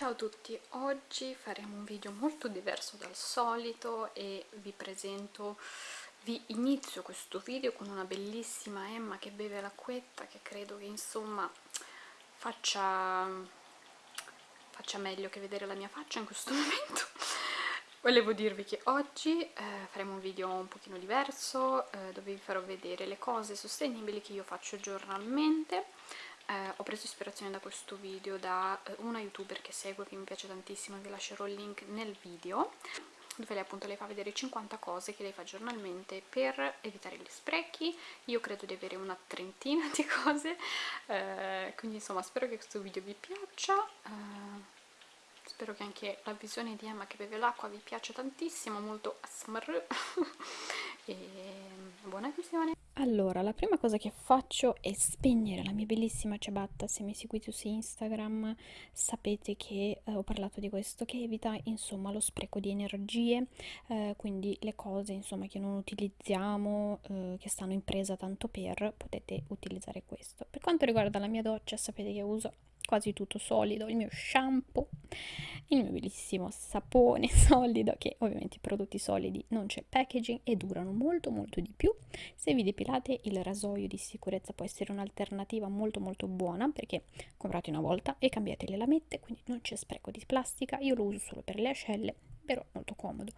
Ciao a tutti, oggi faremo un video molto diverso dal solito e vi presento, vi inizio questo video con una bellissima Emma che beve l'acquetta che credo che insomma faccia, faccia meglio che vedere la mia faccia in questo momento. Volevo dirvi che oggi eh, faremo un video un pochino diverso eh, dove vi farò vedere le cose sostenibili che io faccio giornalmente eh, ho preso ispirazione da questo video da eh, una youtuber che seguo che mi piace tantissimo vi lascerò il link nel video dove lei appunto le fa vedere 50 cose che lei fa giornalmente per evitare gli sprechi. Io credo di avere una trentina di cose eh, quindi insomma spero che questo video vi piaccia eh, spero che anche la visione di Emma che beve l'acqua vi piaccia tantissimo molto ASMR e buona visione. Allora, la prima cosa che faccio è spegnere la mia bellissima ciabatta, se mi seguite su Instagram sapete che eh, ho parlato di questo, che evita insomma lo spreco di energie, eh, quindi le cose insomma che non utilizziamo, eh, che stanno in presa tanto per, potete utilizzare questo. Per quanto riguarda la mia doccia sapete che uso quasi tutto solido, il mio shampoo, il mio bellissimo sapone solido, che ovviamente i prodotti solidi non c'è packaging e durano molto molto di più. Se vi depilate il rasoio di sicurezza può essere un'alternativa molto molto buona perché comprate una volta e cambiate le lamette, quindi non c'è spreco di plastica, io lo uso solo per le ascelle, però molto comodo.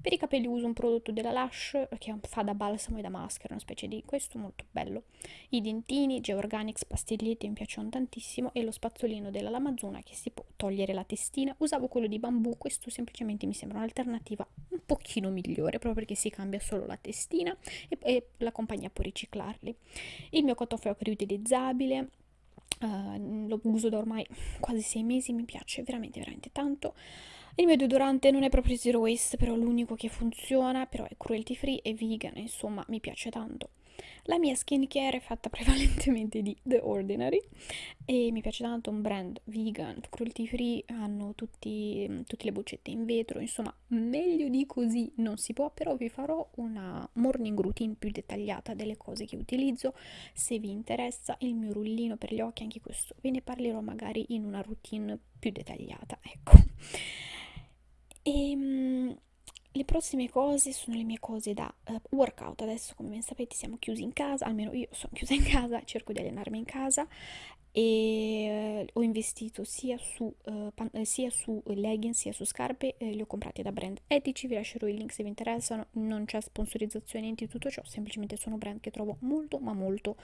Per i capelli uso un prodotto della Lush che fa da balsamo e da maschera, una specie di questo molto bello. I dentini Georganics pastiglietti mi piacciono tantissimo e lo spazzolino della Lamazuna che si può togliere la testina. Usavo quello di bambù, questo semplicemente mi sembra un'alternativa un pochino migliore proprio perché si cambia solo la testina e, e la compagnia può riciclarli. Il mio cotofeo riutilizzabile Uh, lo uso da ormai quasi sei mesi, mi piace veramente veramente tanto. Il mio deodorante non è proprio zero waste, però l'unico che funziona, però è cruelty free e vegan, insomma mi piace tanto. La mia skincare è fatta prevalentemente di The Ordinary e mi piace tanto un brand vegan, cruelty free, hanno tutti, tutte le boccette in vetro, insomma meglio di così non si può, però vi farò una morning routine più dettagliata delle cose che utilizzo, se vi interessa il mio rullino per gli occhi, anche questo ve ne parlerò magari in una routine più dettagliata, ecco. E um, le prossime cose sono le mie cose da uh, workout. Adesso, come ben sapete, siamo chiusi in casa, almeno io sono chiusa in casa, cerco di allenarmi in casa e uh, ho investito sia su, uh, pan- sia su leggings sia su scarpe, li ho comprati da brand etici, vi lascerò il link se vi interessano, non c'è sponsorizzazione niente di tutto ciò, semplicemente sono brand che trovo molto ma molto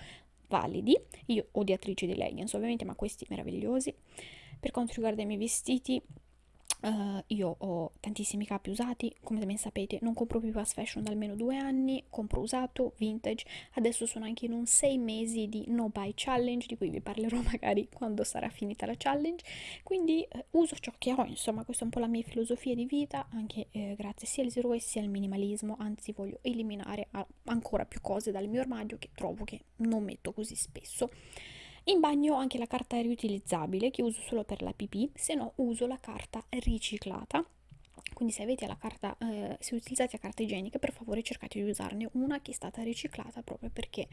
validi. Io odiatrice di leggings ovviamente, ma questi meravigliosi. Per quanto riguarda i miei vestiti, Uh, io ho tantissimi capi usati, come ben sapete non compro più fast fashion da almeno due anni, compro usato, vintage, adesso sono anche in un sei mesi di no buy challenge, di cui vi parlerò magari quando sarà finita la challenge, quindi uh, uso ciò che ho, insomma questa è un po' la mia filosofia di vita, anche eh, grazie sia al zero waste sia al minimalismo, anzi voglio eliminare ancora più cose dal mio armadio che trovo che non metto così spesso. In bagno ho anche la carta riutilizzabile che uso solo per la pipì, se no uso la carta riciclata. Quindi se avete la carta, eh, se utilizzate la carta igienica, per favore cercate di usarne una che è stata riciclata proprio perché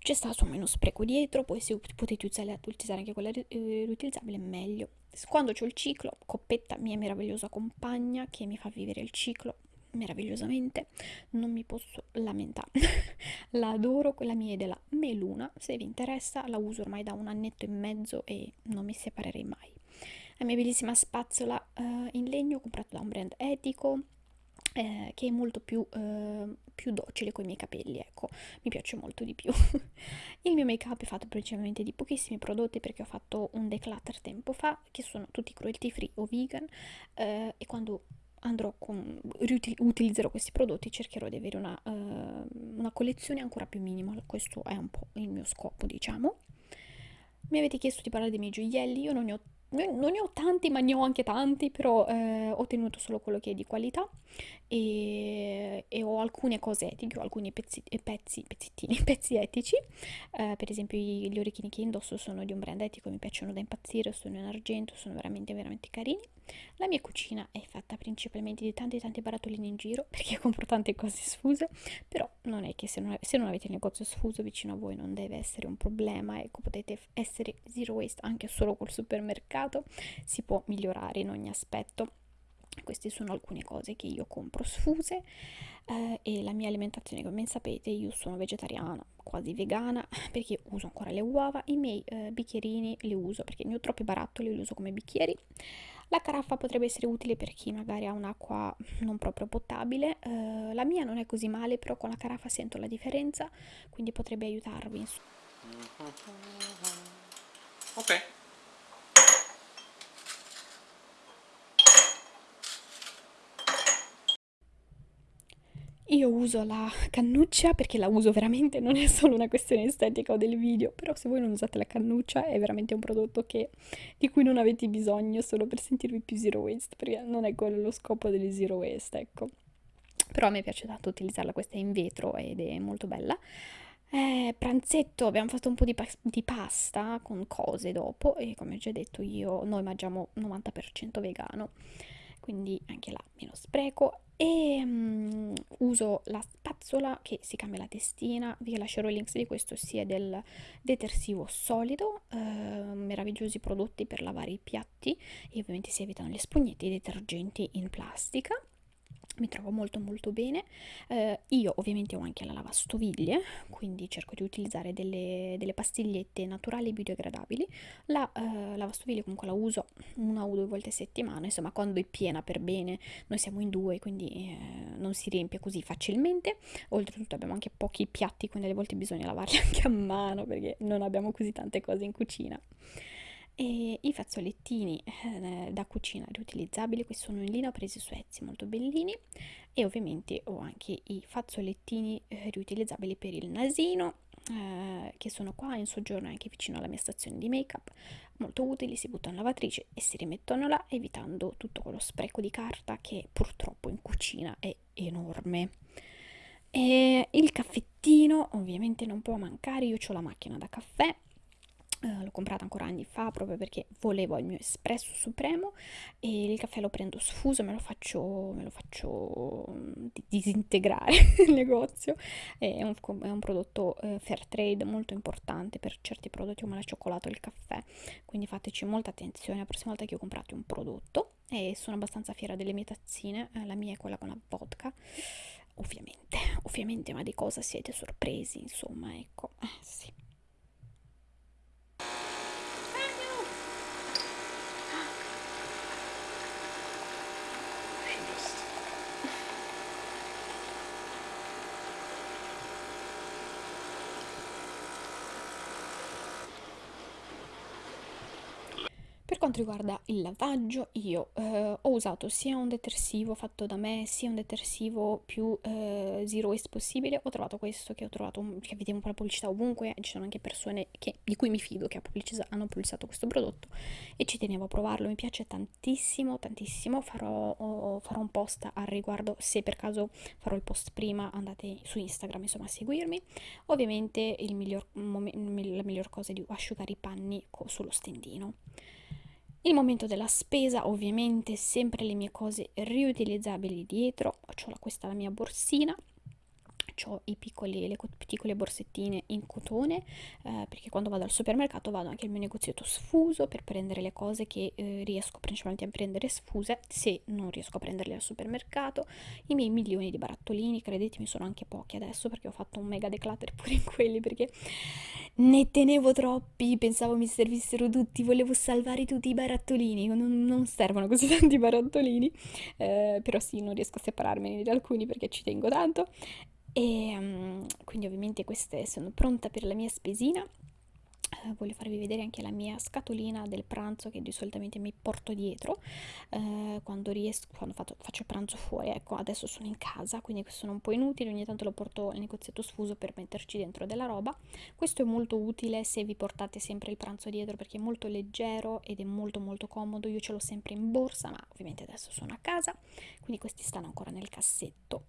c'è stato meno spreco dietro, poi se potete utilizzare, anche quella eh, riutilizzabile meglio. Quando ho il ciclo, coppetta mia meravigliosa compagna che mi fa vivere il ciclo, meravigliosamente, non mi posso lamentare. la adoro, quella mia è della Meluna, se vi interessa la uso ormai da un annetto e mezzo e non mi separerei mai. La mia bellissima spazzola uh, in legno comprata da un brand etico, eh, che è molto più, eh, più docile con i miei capelli, ecco, mi piace molto di più. il mio make up è fatto principalmente di pochissimi prodotti perché ho fatto un declutter tempo fa, che sono tutti cruelty free o vegan, eh, e quando andrò con, utilizzerò questi prodotti cercherò di avere una, uh, una collezione ancora più minima. Questo è un po' il mio scopo diciamo. Mi avete chiesto di parlare dei miei gioielli io non ne ho non ne ho tanti, ma ne ho anche tanti, però eh, ho tenuto solo quello che è di qualità e, e ho alcune cose etiche, ho alcuni pezzi, eh, pezzettini, pezzi etici, eh, per esempio gli orecchini che indosso sono di un brand etico, mi piacciono da impazzire, sono in argento, sono veramente veramente carini. La mia cucina è fatta principalmente di tanti tanti barattolini in giro, perché compro tante cose sfuse, però non è che se non, se non avete il negozio sfuso vicino a voi non deve essere un problema, ecco potete essere zero waste anche solo col supermercato supermercato, si può migliorare in ogni aspetto. Queste sono alcune cose che io compro sfuse eh, e la mia alimentazione, come sapete, io sono vegetariana, quasi vegana, perché uso ancora le uova, i miei eh, bicchierini li uso perché ne ho troppi barattoli, li uso come bicchieri. La caraffa potrebbe essere utile per chi magari ha un'acqua non proprio potabile, eh, la mia non è così male, però con la caraffa sento la differenza, quindi potrebbe aiutarvi. Ok. Io uso la cannuccia perché la uso veramente, non è solo una questione estetica o del video, però se voi non usate la cannuccia è veramente un prodotto che, di cui non avete bisogno solo per sentirvi più zero waste, perché non è quello lo scopo delle zero waste, ecco. Però a me piace tanto utilizzarla, questa è in vetro ed è molto bella. Eh, pranzetto, abbiamo fatto un po' di, pa di, pasta con cose dopo e come ho già detto io, noi mangiamo 90% vegano, quindi anche là meno spreco e um, uso la spazzola che si cambia la testina, vi lascerò i link di questo sia del detersivo solido, eh, meravigliosi prodotti per lavare i piatti e ovviamente si evitano gli spugnetti e i detergenti in plastica mi trovo molto molto bene. Eh, io ovviamente ho anche la lavastoviglie quindi cerco di utilizzare delle, delle pastigliette naturali e biodegradabili. La eh, lavastoviglie comunque la uso una o due volte a settimana insomma quando è piena per bene noi siamo in due quindi eh, non si riempie così facilmente. Oltretutto abbiamo anche pochi piatti quindi alle volte bisogna lavarli anche a mano perché non abbiamo così tante cose in cucina e i fazzolettini eh, da cucina riutilizzabili, questi sono in lino presi su Etsy, molto bellini e ovviamente ho anche i fazzolettini eh, riutilizzabili per il nasino eh, che sono qua in soggiorno anche vicino alla mia stazione di make up molto utili, si buttano in lavatrice e si rimettono là evitando tutto quello spreco di carta che purtroppo in cucina è enorme. E il caffettino ovviamente non può mancare, io ho la macchina da caffè Uh, l'ho comprata ancora anni fa proprio perché volevo il mio espresso supremo e il caffè lo prendo sfuso, me lo faccio, me lo faccio mm, disintegrare il negozio. È un, è un prodotto uh, fair trade molto importante per certi prodotti come la cioccolato e il caffè, quindi fateci molta attenzione la prossima volta che ho comprato un prodotto e sono abbastanza fiera delle mie tazzine, uh, la mia è quella con la vodka. Ovviamente, ovviamente, ma di cosa siete sorpresi, insomma, ecco, eh, sì. Quanto riguarda il lavaggio, io eh, ho usato sia un detersivo fatto da me, sia un detersivo più eh, zero waste possibile. Ho trovato questo che ho trovato, che vediamo po' la pubblicità ovunque, ci sono anche persone che, di cui mi fido che hanno pubblicizzato questo prodotto e ci tenevo a provarlo. Mi piace tantissimo, tantissimo. Farò, oh, farò un post al riguardo, se per caso farò il post prima andate su Instagram insomma a seguirmi. Ovviamente miglior, la miglior cosa è di asciugare i panni sullo stendino. Il momento della spesa, ovviamente sempre le mie cose riutilizzabili dietro, ho questa la mia borsina, ho i piccoli, le piccole borsettine in cotone eh, perché quando vado al supermercato vado anche al mio negozietto sfuso per prendere le cose che eh, riesco principalmente a prendere sfuse se non riesco a prenderle al supermercato. I miei milioni di barattolini credetemi sono anche pochi adesso perché ho fatto un mega declutter pure in quelli perché ne tenevo troppi pensavo mi servissero tutti volevo salvare tutti i barattolini non, non servono così tanti barattolini eh, però sì non riesco a separarmene di alcuni perché ci tengo tanto e um, quindi ovviamente queste sono pronta per la mia spesina. Eh, voglio farvi vedere anche la mia scatolina del pranzo che di solitamente mi porto dietro eh, quando riesco quando faccio, faccio pranzo fuori. Ecco adesso sono in casa quindi sono un po' inutili ogni tanto lo porto al negozietto sfuso per metterci dentro della roba. Questo è molto utile se vi portate sempre il pranzo dietro perché è molto leggero ed è molto molto comodo. Io ce l'ho sempre in borsa ma ovviamente adesso sono a casa quindi questi stanno ancora nel cassetto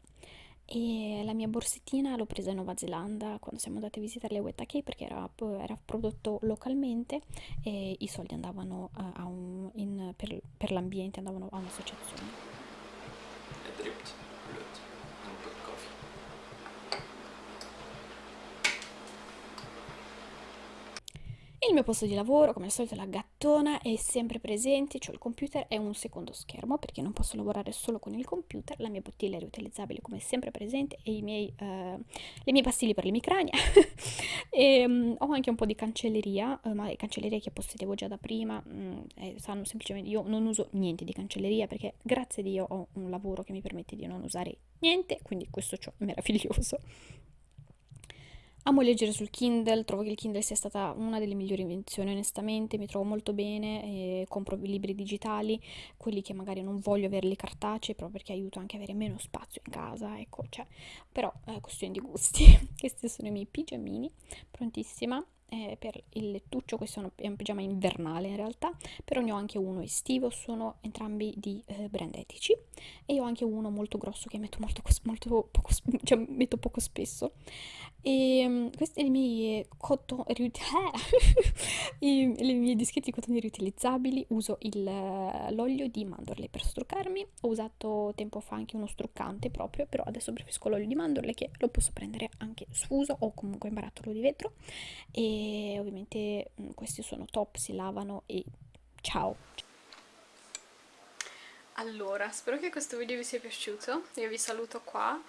e la mia borsettina l'ho presa in Nuova Zelanda quando siamo andati a visitare le Weta Cave perché era, era, prodotto localmente e i soldi andavano a un, in, per, per l'ambiente, andavano a un'associazione. Il mio posto di lavoro, come al solito, la gattona è sempre presente, cioè il computer è un secondo schermo perché non posso lavorare solo con il computer, la mia bottiglia è riutilizzabile come sempre presente e miei, uh, le mie pastiglie per l'emicrania e um, ho anche un po' di cancelleria, uh, ma cancelleria che possedevo già da prima, um, sanno semplicemente, io non uso niente di cancelleria perché grazie a Dio ho un lavoro che mi permette di non usare niente, quindi questo ciò è meraviglioso. Amo leggere sul Kindle, trovo che il Kindle sia stata una delle migliori invenzioni, onestamente, mi trovo molto bene, e compro libri digitali, quelli che magari non voglio averli cartacei, proprio perché aiuta anche a avere meno spazio in casa, ecco, cioè, però è eh, questione di gusti. Questi sono i miei pigiamini, prontissima eh, per il lettuccio, questo è un pigiama invernale in realtà, però ne ho anche uno estivo, sono entrambi di eh, brand etici. E ho anche uno molto grosso che metto molto, molto poco, cioè, metto poco spesso. E um, questi sono i miei cotton I, le mie dischetti di cotone riutilizzabili. Uso l'olio di mandorle per struccarmi. Ho usato tempo fa anche uno struccante proprio però adesso preferisco l'olio di mandorle che lo posso prendere anche sfuso o comunque in barattolo di vetro. E ovviamente mh, questi sono top si lavano e ciao. Allora, spero che questo video vi sia piaciuto, io vi saluto qua,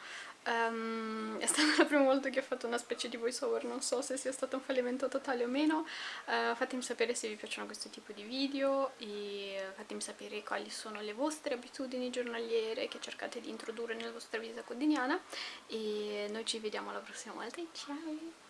Um, è stata la prima volta che ho fatto una specie di voice over, non so se sia stato un fallimento totale o meno, uh, fatemi sapere se vi piacciono questo tipo di video e fatemi sapere quali sono le vostre abitudini giornaliere che cercate di introdurre nella vostra vita quotidiana. E noi ci vediamo la prossima volta, ciao!